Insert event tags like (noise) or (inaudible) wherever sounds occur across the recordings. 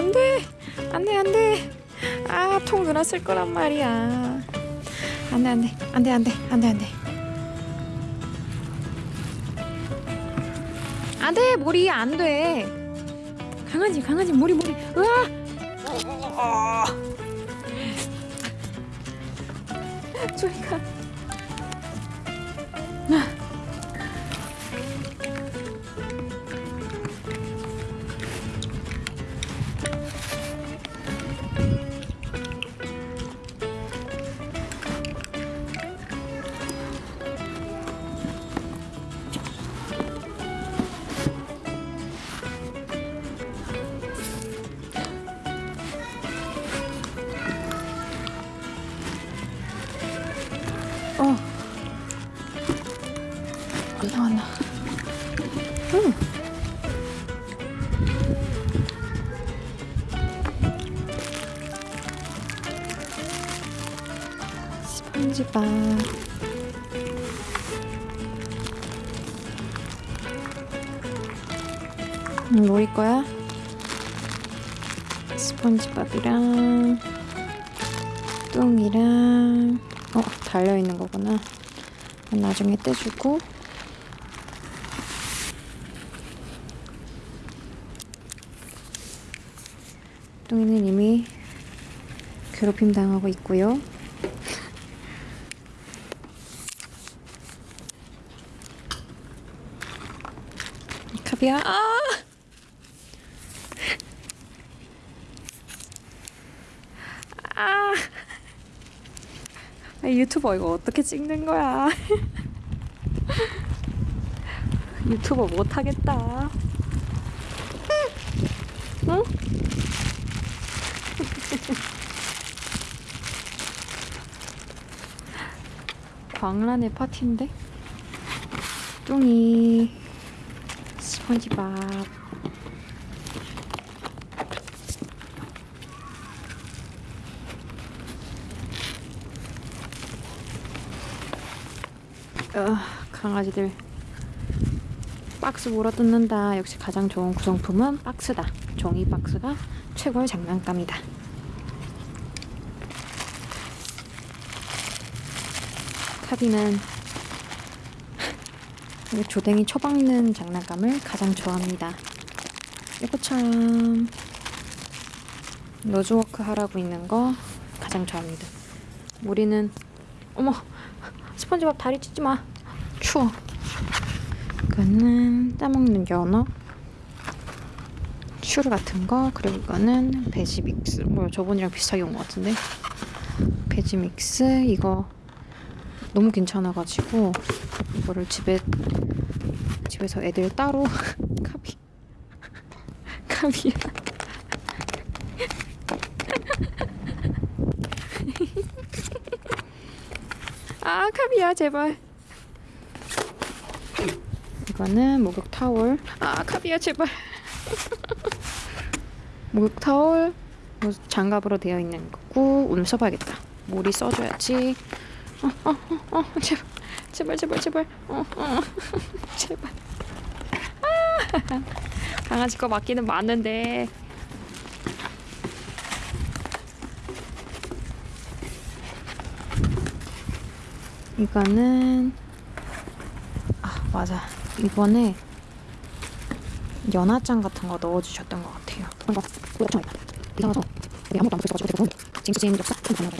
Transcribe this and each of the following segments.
안돼. 안돼 안돼. 아통 쓸 거란 말이야. 안돼 안돼. 안돼 안돼. 안돼 안돼. 안돼 머리 안돼. 강아지 강아지 머리 머리. 으아! 저리가 어. 안 나왔나? 응. 스펀지밥. 응, 뭐일 거야? 스펀지밥이랑 똥이랑 어 달려 있는 거구나. 나중에 떼주고 똥이는 이미 괴롭힘 당하고 있고요. (laughs) 카비야 아! 아! 유튜버 이거 어떻게 찍는 거야? (laughs) 유튜버 못 하겠다. 응? (laughs) 광란의 파티인데? 뚱이 스펀지밥 어, 강아지들. 박스 물어뜯는다. 역시 가장 좋은 구성품은 박스다. 종이 박스가 최고의 장난감이다. 카비는 이 주댕이 처박는 장난감을 가장 좋아합니다. 이것처럼 nose work 하라고 있는 거 가장 좋아합니다. 우리는 어머 스펀지밥 다리 찢지 마. 추워. 이거는 따먹는 연어. 슈르 같은 거. 그리고 이거는 베지 믹스. 뭐 저번이랑 비슷하게 온 것 같은데. 베지 믹스. 이거 너무 괜찮아가지고 이거를 집에 집에서 애들 따로 (laughs) 카비 카비야. 아 카비야 제발. 이거는 목욕 타올 아 카비야 제발. (laughs) 목욕 타올 뭐 장갑으로 되어 있는 거고 오늘 써봐야겠다. 머리 써줘야지. 어어어 어, 어, 제발. 제발 제발 제발. 어, 어, (laughs) 제발. 아, 강아지 거 맞기는 맞는데 이거는 아 맞아. 이번에 연화장 같은 거 넣어주셨던 것 같아요. 이상하죠? 우리 아무도 안 제가 징크스인 역사? 좀 있는 거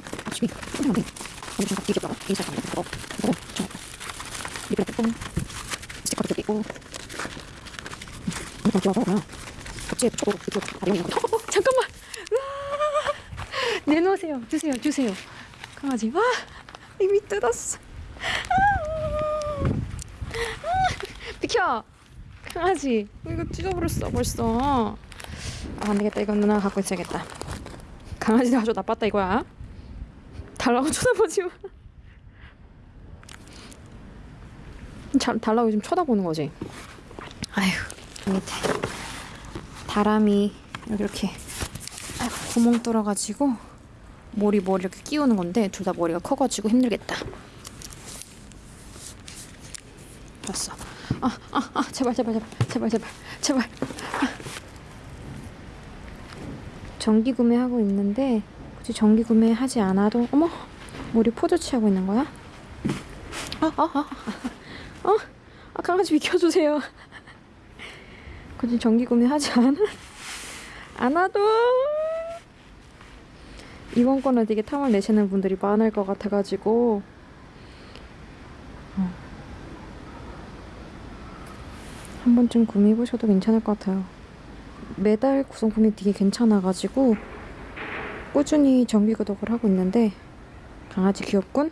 (laughs) 어, 잠깐만! 내놓으세요. 주세요 주세요. 강아지 와 이미 뜯었어 비켜! 강아지. 이거 찢어버렸어 벌써. 아 안되겠다. 이건 누나가 갖고 있어야겠다. 강아지는 아주 나빴다 이거야. 달라고 쳐다보지 마. 잘, 달라고 지금 쳐다보는 거지? 아휴 밑에 다람이 이렇게 아이고, 구멍 뚫어가지고 머리 머리 이렇게 끼우는 건데 둘 다 머리가 커가지고 힘들겠다 봤어. 아, 아, 아, 제발, 제발, 제발, 제발, 제발, 제발. 정기 구매하고 있는데 굳이 정기 구매하지 않아도 어머 머리 포즈 취하고 있는 거야? 아, 아, 아, 아, 어? 아, 강아지 비켜주세요. 굳이 정기 구매하지 않아? 않아도 이번 거는 되게 탐을 내시는 분들이 많을 것 같아가지고 어. 한 번쯤 구매해보셔도 괜찮을 것 같아요. 매달 구성품이 되게 괜찮아가지고 꾸준히 정기 구독을 하고 있는데 강아지 귀엽군?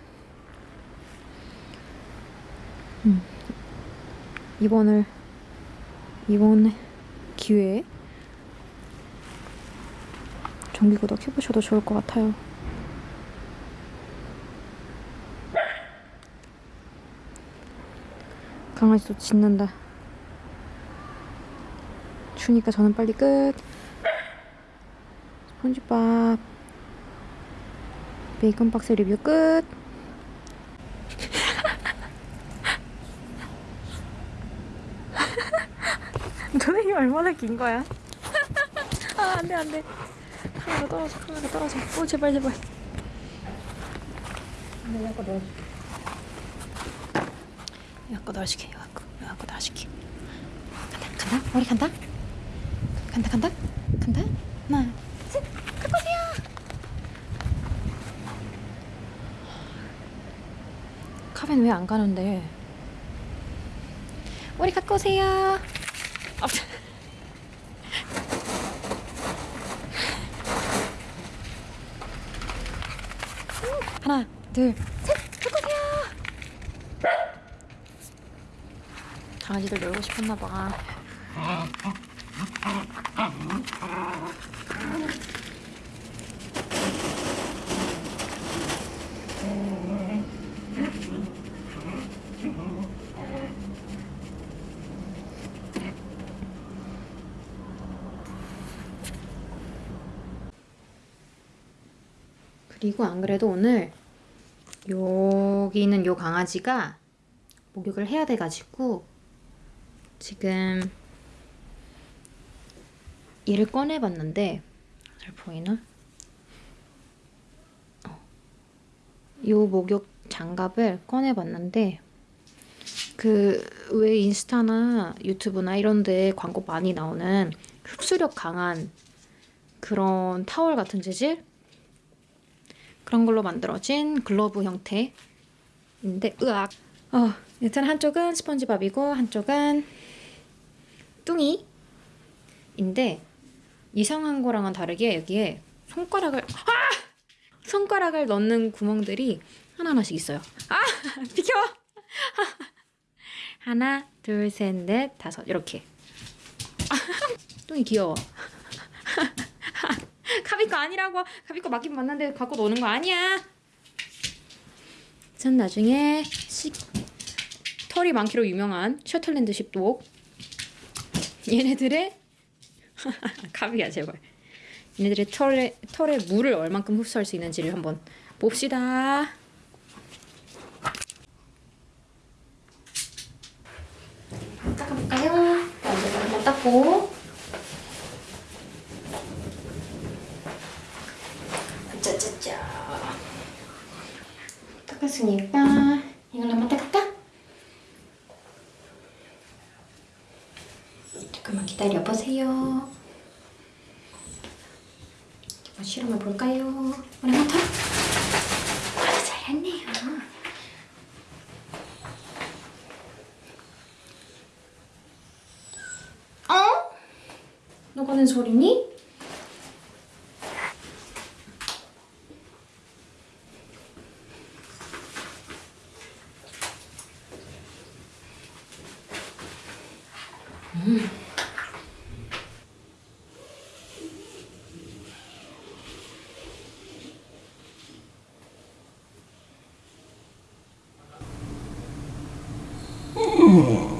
음. 이번을 이번 기회에 정기 구독 해보셔도 좋을 것 같아요. 강아지도 짖는다. 추니까 저는 빨리 끝. 스폰지밥 베이컨 박스 리뷰 끝. (laughs) 너네 얼마나 긴 거야? 아 안돼 안돼. 카메라 떨어져 카메라 떨어져. 오 제발 제발. 내가 아까 넣어줄게. 아까 넣어줄게. 아까 아까 넣어줄게. 간다 간다 머리 간다. 간다 간다 간다. 하나 셋 갖고 오세요. 카벤 왜 안 가는데? 머리 갖고 오세요. 아, 하나, 둘, 셋, 갖고 오세요. 강아지들 놀고 싶었나 봐. 그리고 안 그래도 오늘 여기 있는 요 강아지가 목욕을 해야 돼가지고 지금 얘를 꺼내봤는데 잘 보이나? 어. 요 목욕 장갑을 꺼내봤는데 그 왜 인스타나 유튜브나 이런 데 광고 많이 나오는 흡수력 강한 그런 타월 같은 재질? 그런 걸로 만들어진 글러브 형태인데 으악 어, 여튼 한쪽은 스펀지밥이고 한쪽은 뚱이인데 이상한 거랑은 다르게 여기에 손가락을 아! 손가락을 넣는 구멍들이 하나하나씩 있어요. 아! (laughs) 비켜! (laughs) 하나 둘 셋 넷 다섯. 이렇게. (laughs) 뚱이 귀여워. 가비 거 아니라고. 가비 거 맞긴 맞는데 갖고 노는 거 아니야. 전 나중에 식 털이 많기로 유명한 셔틀랜드 십독 얘네들의 (laughs) 가비야 제발. 얘네들의 털에, 털에 물을 얼만큼 흡수할 수 있는지를 한번 봅시다. 닦아볼까요? 먼저 한번 닦고. 짜짜짜. 닦았으니까 이걸 한번 닦을까? 잠깐만 기다려보세요 아, 실험해 볼까요? 오늘부터 아주 잘했네요. 어? 너가는 소리니? 음. 嗯